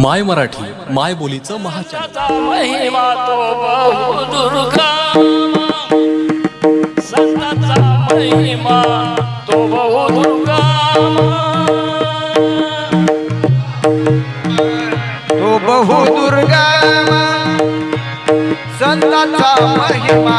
माय मराठी माय बोलीचं महाचार दुर्गा संताचा महिमा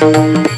Thank